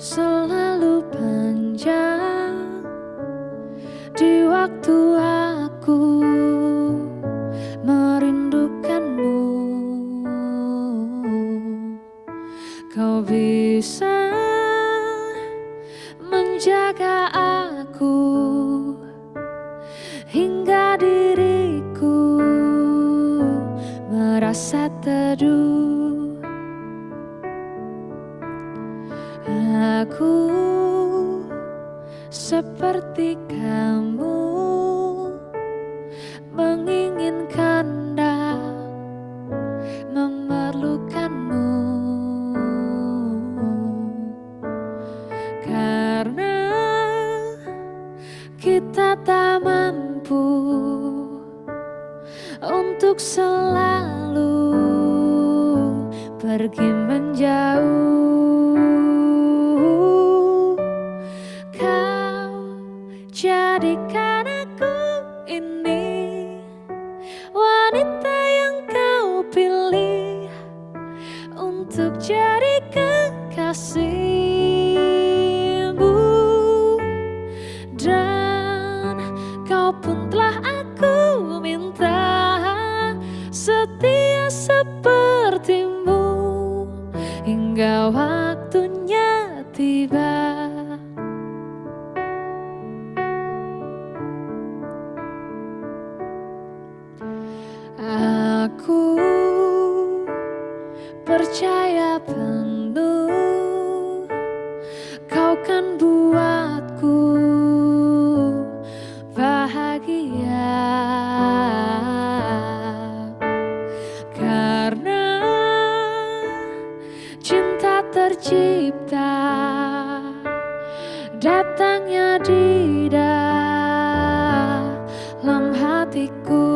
selalu panjang di waktu aku merindukanmu. Kau bisa menjaga aku hingga diriku merasa teduh. Aku seperti kamu menginginkan dan memerlukanmu. Karena kita tak mampu untuk selalu pergi menjauh setia sepertimu hingga waktunya tiba. Aku tercipta datangnya di dalam hatiku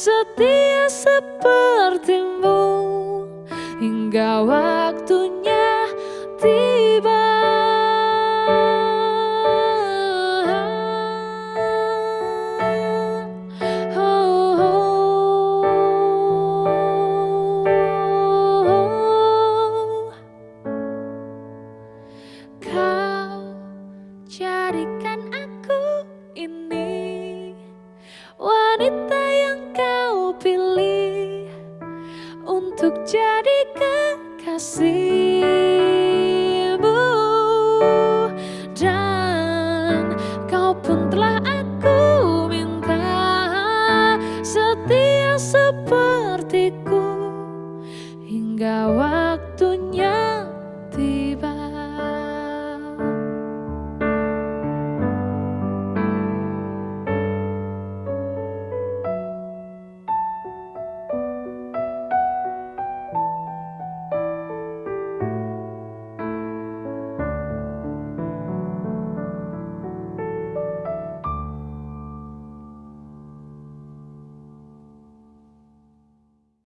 setia sepertimu hingga waktunya tiba. Kau jadikan mengertiku hingga waktu